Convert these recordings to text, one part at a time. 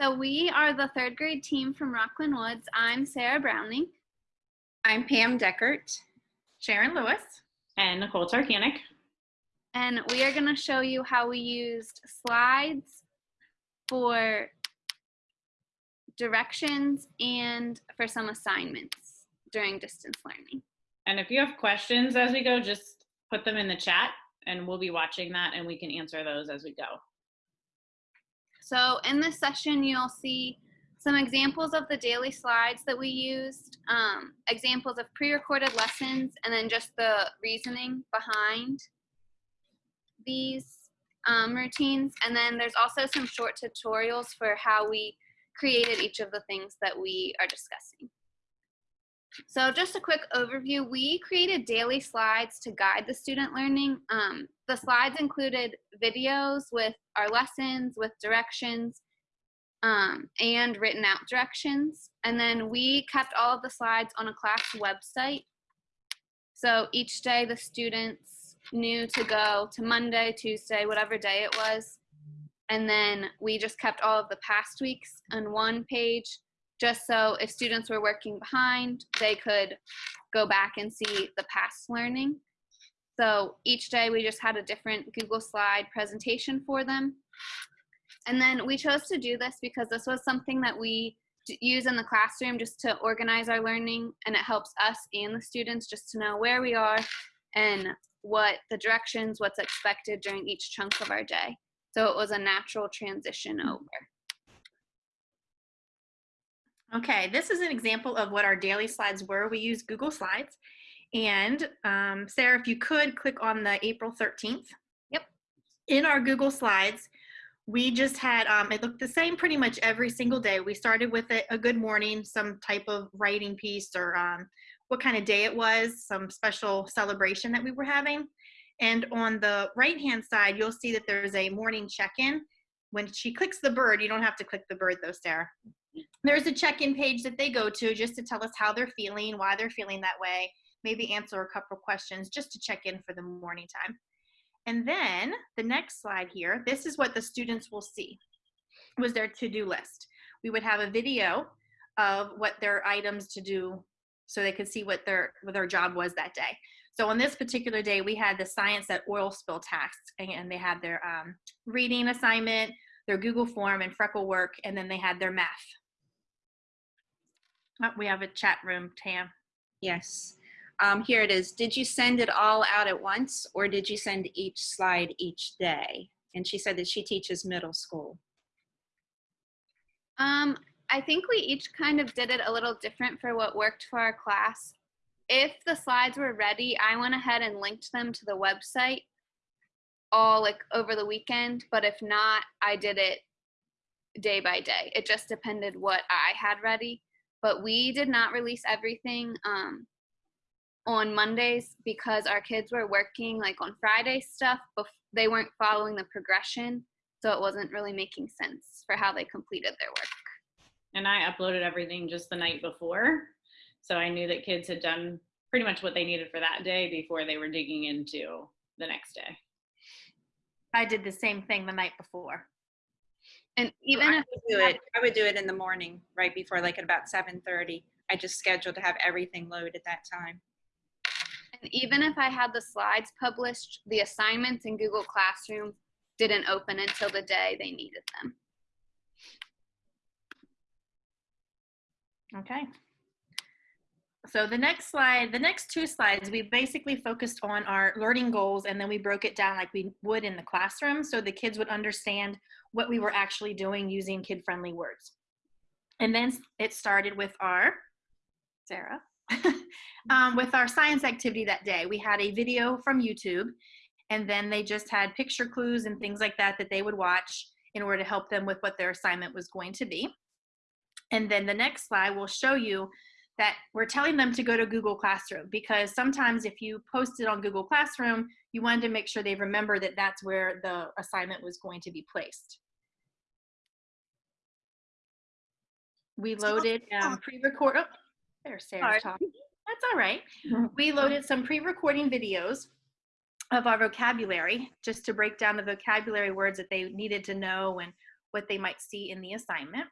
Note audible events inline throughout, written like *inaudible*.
So we are the third grade team from Rockland Woods. I'm Sarah Browning. I'm Pam Deckert. Sharon Lewis. And Nicole Tarkanik. And we are going to show you how we used slides for directions and for some assignments during distance learning. And if you have questions as we go, just put them in the chat and we'll be watching that and we can answer those as we go. So in this session, you'll see some examples of the daily slides that we used, um, examples of pre-recorded lessons, and then just the reasoning behind these um, routines. And then there's also some short tutorials for how we created each of the things that we are discussing. So just a quick overview, we created daily slides to guide the student learning. Um, the slides included videos with our lessons, with directions, um, and written out directions. And then we kept all of the slides on a class website. So each day the students knew to go to Monday, Tuesday, whatever day it was. And then we just kept all of the past weeks on one page just so if students were working behind, they could go back and see the past learning. So each day we just had a different Google slide presentation for them. And then we chose to do this because this was something that we use in the classroom just to organize our learning and it helps us and the students just to know where we are and what the directions, what's expected during each chunk of our day. So it was a natural transition over. Okay, this is an example of what our daily slides were. We use Google Slides. And um, Sarah, if you could click on the April 13th. Yep. In our Google Slides, we just had, um, it looked the same pretty much every single day. We started with a, a good morning, some type of writing piece or um, what kind of day it was, some special celebration that we were having. And on the right-hand side, you'll see that there's a morning check-in. When she clicks the bird, you don't have to click the bird though, Sarah there's a check-in page that they go to just to tell us how they're feeling, why they're feeling that way, maybe answer a couple questions just to check in for the morning time. And then the next slide here, this is what the students will see, was their to-do list. We would have a video of what their items to do so they could see what their, what their job was that day. So on this particular day, we had the science at oil spill tasks, and they had their um, reading assignment, their Google form and freckle work, and then they had their math we have a chat room, Tam. Yes. Um, here it is. Did you send it all out at once or did you send each slide each day? And she said that she teaches middle school. Um, I think we each kind of did it a little different for what worked for our class. If the slides were ready, I went ahead and linked them to the website all like over the weekend. But if not, I did it day by day. It just depended what I had ready but we did not release everything um, on Mondays because our kids were working like on Friday stuff, but they weren't following the progression. So it wasn't really making sense for how they completed their work. And I uploaded everything just the night before. So I knew that kids had done pretty much what they needed for that day before they were digging into the next day. I did the same thing the night before. And even I if would do it, I would do it in the morning, right before, like at about 7:30. I just scheduled to have everything loaded at that time. And even if I had the slides published, the assignments in Google Classroom didn't open until the day they needed them. Okay. So the next slide, the next two slides, we basically focused on our learning goals and then we broke it down like we would in the classroom so the kids would understand what we were actually doing using kid-friendly words. And then it started with our, Sarah, *laughs* um, with our science activity that day. We had a video from YouTube and then they just had picture clues and things like that that they would watch in order to help them with what their assignment was going to be. And then the next slide will show you that we're telling them to go to Google Classroom because sometimes if you post it on Google Classroom, you wanted to make sure they remember that that's where the assignment was going to be placed. We loaded um, pre-record, oh, there's Sarah's talking. That's all right. *laughs* We loaded some pre-recording videos of our vocabulary just to break down the vocabulary words that they needed to know and what they might see in the assignment.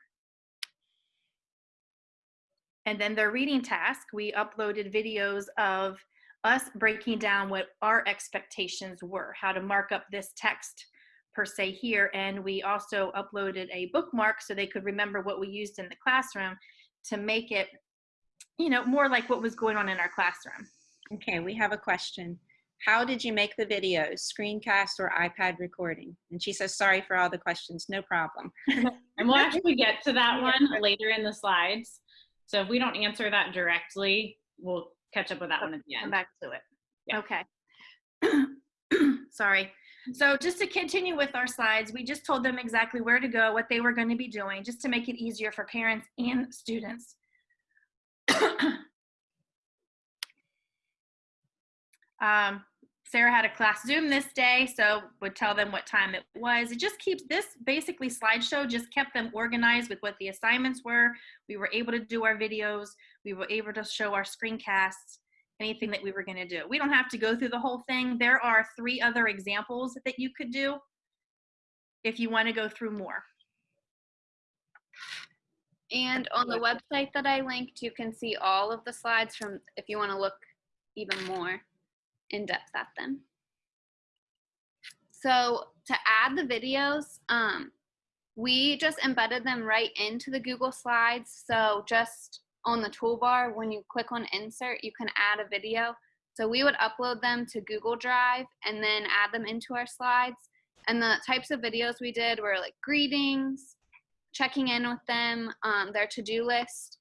And then their reading task, we uploaded videos of us breaking down what our expectations were, how to mark up this text per se here. And we also uploaded a bookmark so they could remember what we used in the classroom to make it, you know, more like what was going on in our classroom. Okay, we have a question. How did you make the videos, screencast or iPad recording? And she says, sorry for all the questions, no problem. *laughs* And we'll actually get to that one later in the slides. So if we don't answer that directly, we'll catch up with that one at the Come end. back to it. Yeah. Okay. *clears throat* Sorry. So just to continue with our slides, we just told them exactly where to go, what they were going to be doing, just to make it easier for parents and students. *clears throat* um, Sarah had a class Zoom this day, so would tell them what time it was. It just keeps this basically slideshow just kept them organized with what the assignments were. We were able to do our videos. We were able to show our screencasts, anything that we were going to do. We don't have to go through the whole thing. There are three other examples that you could do if you want to go through more. And on the website that I linked, you can see all of the slides from if you want to look even more in depth at them. So to add the videos, um, we just embedded them right into the Google Slides. So just on the toolbar, when you click on insert, you can add a video. So we would upload them to Google Drive and then add them into our slides. And the types of videos we did were like greetings, checking in with them, um, their to-do list.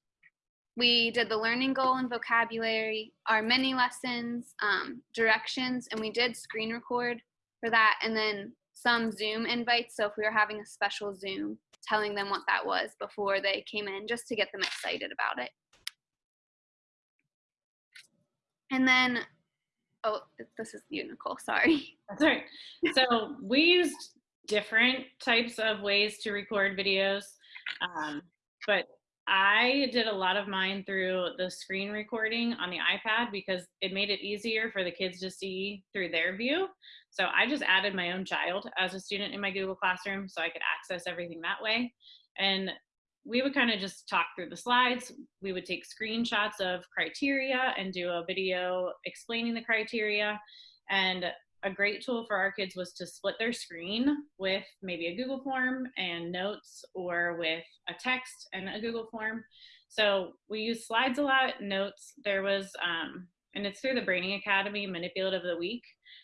We did the learning goal and vocabulary, our mini lessons, um, directions, and we did screen record for that, and then some Zoom invites. So if we were having a special Zoom, telling them what that was before they came in, just to get them excited about it. And then, oh, this is you, Nicole. Sorry. *laughs* That's right. So we used different types of ways to record videos, um, but I did a lot of mine through the screen recording on the iPad because it made it easier for the kids to see through their view. So I just added my own child as a student in my Google Classroom so I could access everything that way. And we would kind of just talk through the slides. We would take screenshots of criteria and do a video explaining the criteria. And a great tool for our kids was to split their screen with maybe a Google form and notes or with a text and a Google form. So we use slides a lot, notes. There was, um, and it's through the Brainingcamp Manipulative of the Week.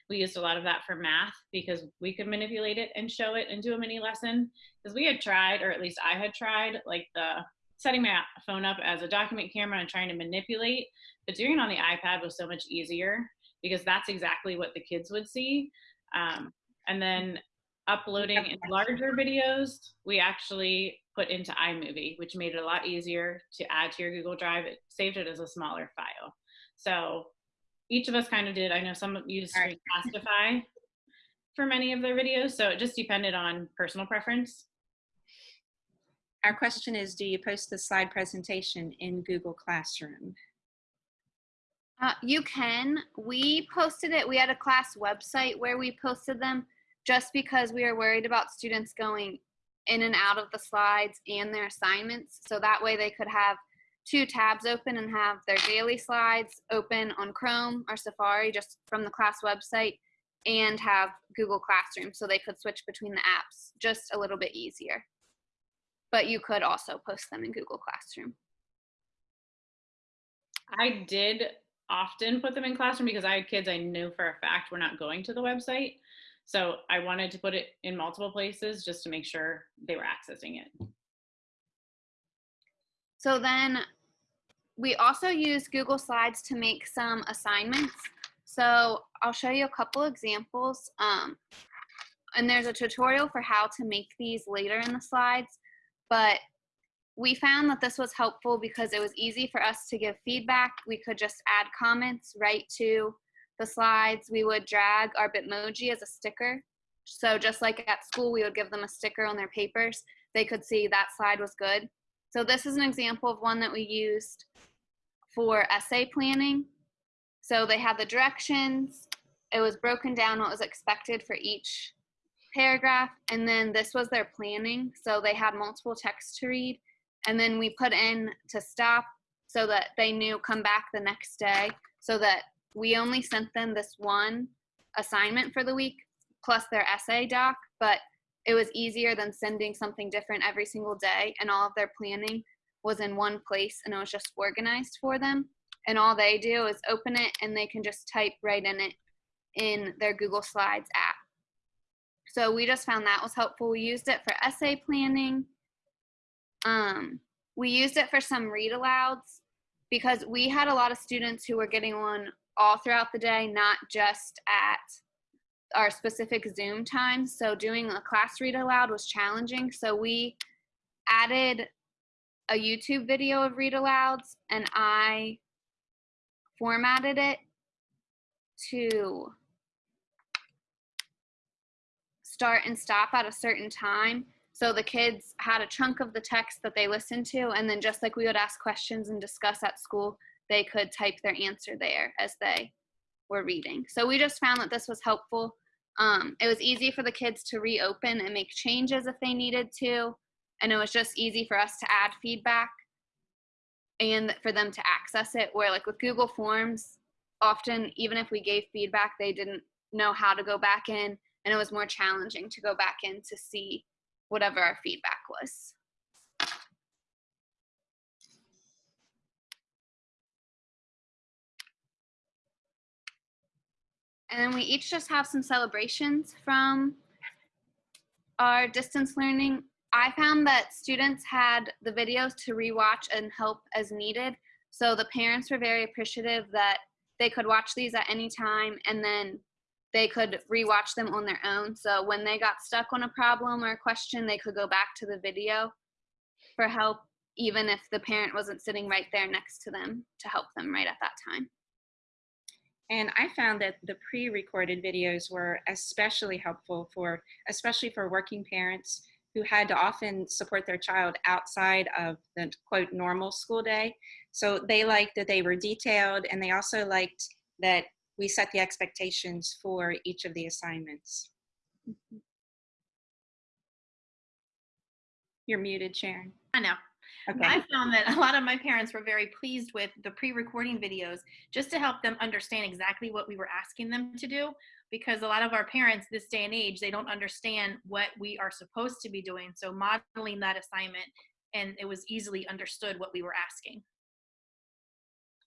We used a lot of that for math because we could manipulate it and show it and do a mini lesson. Because we had tried, or at least I had tried, like the setting my phone up as a document camera and trying to manipulate, but doing it on the iPad was so much easier because that's exactly what the kids would see. Um, and then uploading in larger videos, we actually put into iMovie, which made it a lot easier to add to your Google Drive. It saved it as a smaller file. So each of us kind of did. I know some of you used Screencastify for many of their videos, so it just depended on personal preference. Our question is, do you post the slide presentation in Google Classroom? Uh, you can. We posted it. We had a class website where we posted them just because we were worried about students going in and out of the slides and their assignments. So that way they could have two tabs open and have their daily slides open on Chrome or Safari just from the class website and have Google Classroom so they could switch between the apps just a little bit easier. But you could also post them in Google Classroom. I did often put them in classroom because I had kids I knew for a fact were not going to the website. So I wanted to put it in multiple places just to make sure they were accessing it. So then we also use Google Slides to make some assignments. So I'll show you a couple examples. Um, and there's a tutorial for how to make these later in the slides. But we found that this was helpful because it was easy for us to give feedback. We could just add comments right to the slides. We would drag our Bitmoji as a sticker. So just like at school, we would give them a sticker on their papers. They could see that slide was good. So this is an example of one that we used for essay planning. So they had the directions. It was broken down what was expected for each paragraph, and then this was their planning. So they had multiple texts to read, and then we put in to stop so that they knew come back the next day, so that we only sent them this one assignment for the week plus their essay doc, but it was easier than sending something different every single day, and all of their planning was in one place and it was just organized for them. And all they do is open it and they can just type right in it in their Google Slides app. So we just found that was helpful. We used it for essay planning. Um, we used it for some read alouds because we had a lot of students who were getting one all throughout the day, not just at our specific Zoom times. So doing a class read aloud was challenging. So we added a YouTube video of read alouds and I formatted it to start and stop at a certain time. So the kids had a chunk of the text that they listened to, and then just like we would ask questions and discuss at school, they could type their answer there as they were reading. So we just found that this was helpful. Um, it was easy for the kids to reopen and make changes if they needed to, and it was just easy for us to add feedback and for them to access it. Where like with Google Forms, often even if we gave feedback, they didn't know how to go back in, and it was more challenging to go back in to see whatever our feedback was. And then we each just have some celebrations from our distance learning. I found that students had the videos to rewatch and help as needed. So the parents were very appreciative that they could watch these at any time and then they could rewatch them on their own. So when they got stuck on a problem or a question, they could go back to the video for help, even if the parent wasn't sitting right there next to them to help them right at that time. And I found that the pre-recorded videos were especially helpful for, especially for working parents who had to often support their child outside of the quote normal school day. So they liked that they were detailed and they also liked that we set the expectations for each of the assignments. Mm-hmm. You're muted, Sharon. I know. Okay. I found that a lot of my parents were very pleased with the pre-recording videos just to help them understand exactly what we were asking them to do because a lot of our parents this day and age they don't understand what we are supposed to be doing so modeling that assignment and it was easily understood what we were asking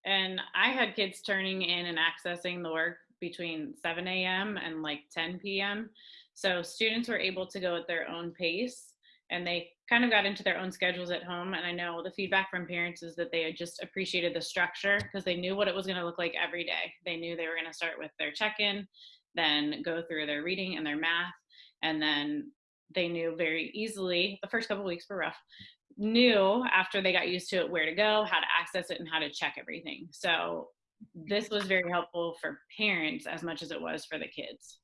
And I had kids turning in and accessing the work between 7 a.m. and like 10 p.m. So students were able to go at their own pace and they kind of got into their own schedules at home. And I know the feedback from parents is that they had just appreciated the structure because they knew what it was going to look like every day. They knew they were going to start with their check in, then go through their reading and their math, and then they knew very easily the first couple weeks were rough knew after they got used to it where to go how to access it and how to check everything so this was very helpful for parents as much as it was for the kids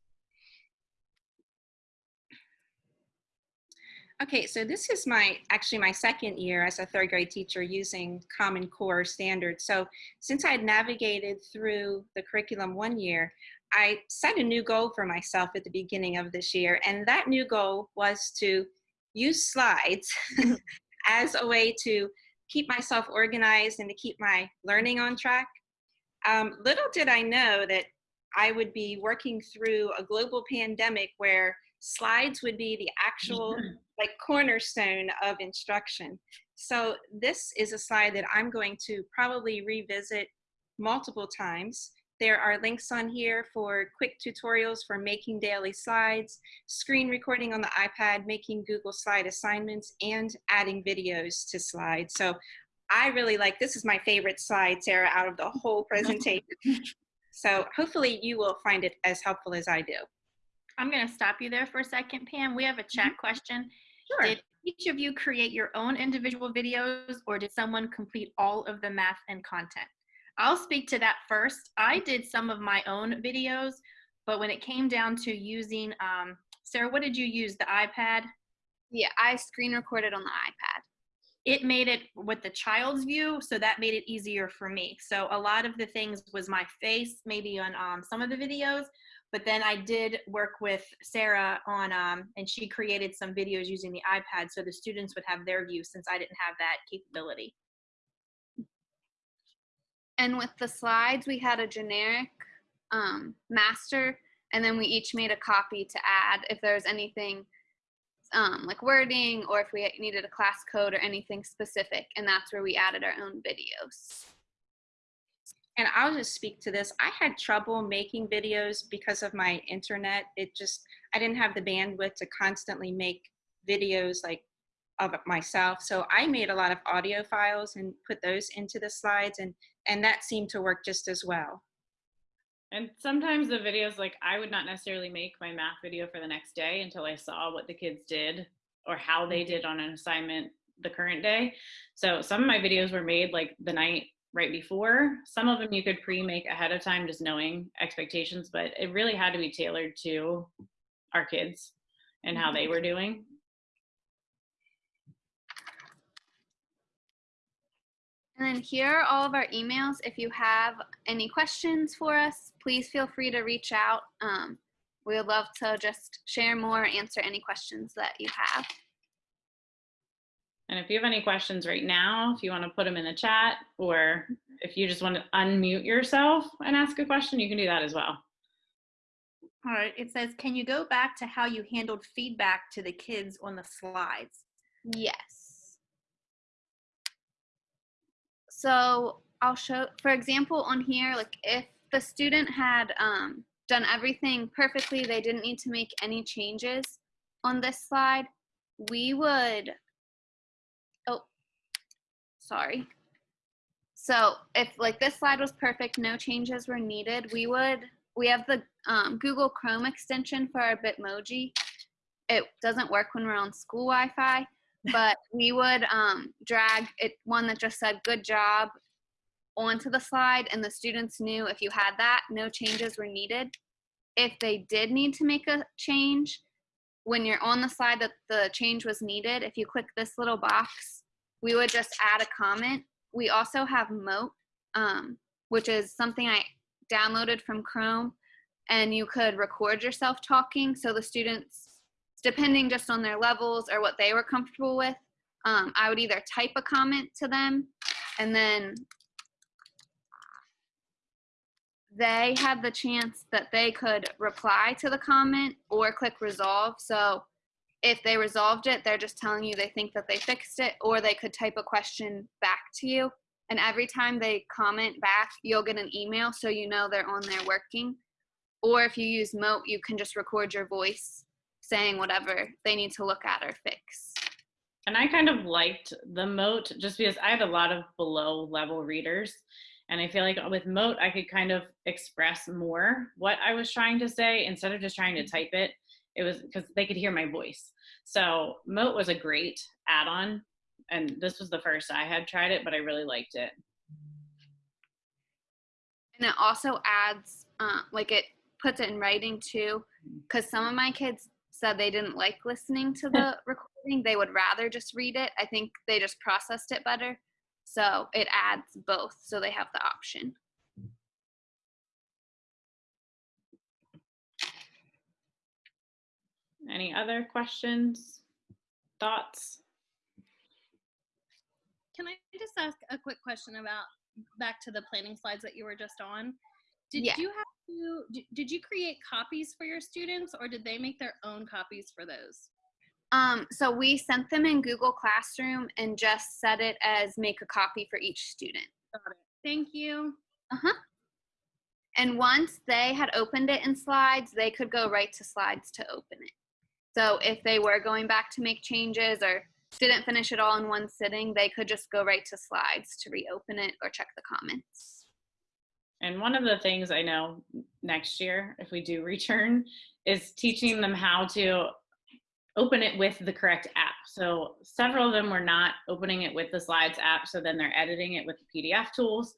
Okay, so this is my, actually my second year as a third grade teacher using Common Core standards. So since I had navigated through the curriculum one year, I set a new goal for myself at the beginning of this year. And that new goal was to use slides *laughs* as a way to keep myself organized and to keep my learning on track. Um, little did I know that I would be working through a global pandemic where slides would be the actual like cornerstone of instruction. So this is a slide that I'm going to probably revisit multiple times. There are links on here for quick tutorials for making daily slides, screen recording on the iPad, making Google slide assignments, and adding videos to slides. So I really like, this is my favorite slide, Sarah, out of the whole *laughs* presentation. so hopefully you will find it as helpful as I do. i'm going to stop you there for a second pam we have a chat mm-hmm. question Sure. did each of you create your own individual videos or did someone complete all of the math and content i'll speak to that first i did some of my own videos but when it came down to using um, sarah what did you use the ipad Yeah, I screen recorded on the iPad. it made it with the child's view, so that made it easier for me. So a lot of the things was my face, maybe on um, some of the videos, but then I did work with Sarah on, um, and she created some videos using the iPad so the students would have their view since I didn't have that capability. And with the slides, we had a generic um, master, and then we each made a copy to add if there's anything um, like wording or if we needed a class code or anything specific. And that's where we added our own videos. And I'll just speak to this. I had trouble making videos because of my internet. It just, I didn't have the bandwidth to constantly make videos like of myself. So I made a lot of audio files and put those into the slides and, and that seemed to work just as well. And sometimes the videos, like I would not necessarily make my math video for the next day until I saw what the kids did or how they mm-hmm. did on an assignment the current day. So some of my videos were made like the night right before. Some of them you could pre-make ahead of time, just knowing expectations, but it really had to be tailored to our kids and how they mm-hmm. were doing. And then here are all of our emails. If you have any questions for us, please feel free to reach out. Um, we would love to just share more, answer any questions that you have. And if you have any questions right now, if you want to put them in the chat, or if you just want to unmute yourself and ask a question, you can do that as well. All right, it says, can you go back to how you handled feedback to the kids on the slides? Yes. So I'll show, for example, on here, like if the student had um, done everything perfectly, they didn't need to make any changes on this slide, we would, oh, sorry. So if like this slide was perfect, no changes were needed, we would, we have the um, Google Chrome extension for our Bitmoji. It doesn't work when we're on school Wi-Fi, but we would um, drag it one that just said good job onto the slide and the students knew if you had that, no changes were needed. If they did need to make a change, when you're on the slide that the change was needed, if you click this little box, we would just add a comment. We also have Mote um, which is something I downloaded from Chrome, and you could record yourself talking so the students, depending just on their levels or what they were comfortable with, um, I would either type a comment to them and then they had the chance that they could reply to the comment or click resolve. So if they resolved it, they're just telling you they think that they fixed it, or they could type a question back to you. And every time they comment back, you'll get an email so you know they're on there working. Or if you use Mote, you can just record your voice saying whatever they need to look at or fix. And I kind of liked the Mote just because I had a lot of below level readers. And I feel like with Mote, I could kind of express more what I was trying to say instead of just trying to type it. It was because they could hear my voice. So Mote was a great add on. And this was the first I had tried it, but I really liked it. And it also adds, uh, like, it puts it in writing too. Because some of my kids said they didn't like listening to *laughs* the recording, they would rather just read it. I think they just processed it better. So it adds both, so they have the option. Any other questions, thoughts? Can I just ask a quick question about back to the planning slides that you were just on? Did Yeah. you have d- did you create copies for your students or did they make their own copies for those? Um, so we sent them in Google Classroom and just set it as make a copy for each student. Thank you. Uh-huh. And once they had opened it in slides, they could go right to slides to open it. So if they were going back to make changes or didn't finish it all in one sitting, they could just go right to slides to reopen it or check the comments. And one of the things I know next year, if we do return, is teaching them how to open it with the correct app. So several of them were not opening it with the slides app, so then they're editing it with the PDF tools,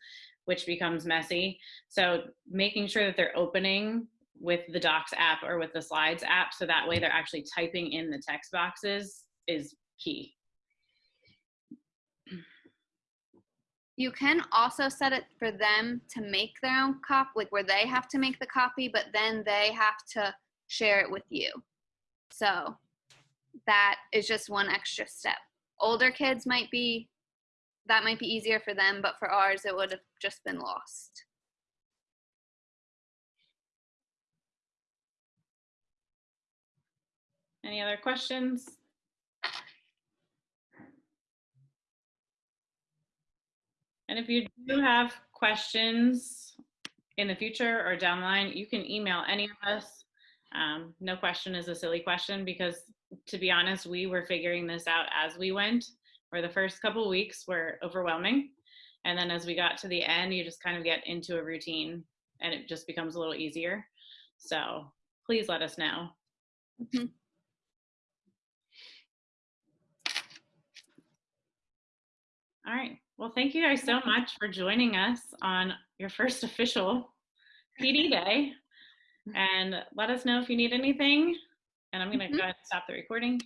which becomes messy. So making sure that they're opening with the Docs app or with the slides app, so that way they're actually typing in the text boxes is key. You can also set it for them to make their own copy, like where they have to make the copy, but then they have to share it with you. So that is just one extra step. Older kids might be, that might be easier for them, but for ours, it would have just been lost. Any other questions? And if you do have questions in the future or down the line, you can email any of us. Um, no question is a silly question because to be honest, we were figuring this out as we went, where the first couple weeks were overwhelming. And then as we got to the end, you just kind of get into a routine and it just becomes a little easier. So please let us know. Mhm. All right. Well, thank you guys so much for joining us on your first official PD *laughs* day. And let us know if you need anything. And I'm going to go mm-hmm. ahead and stop the recording.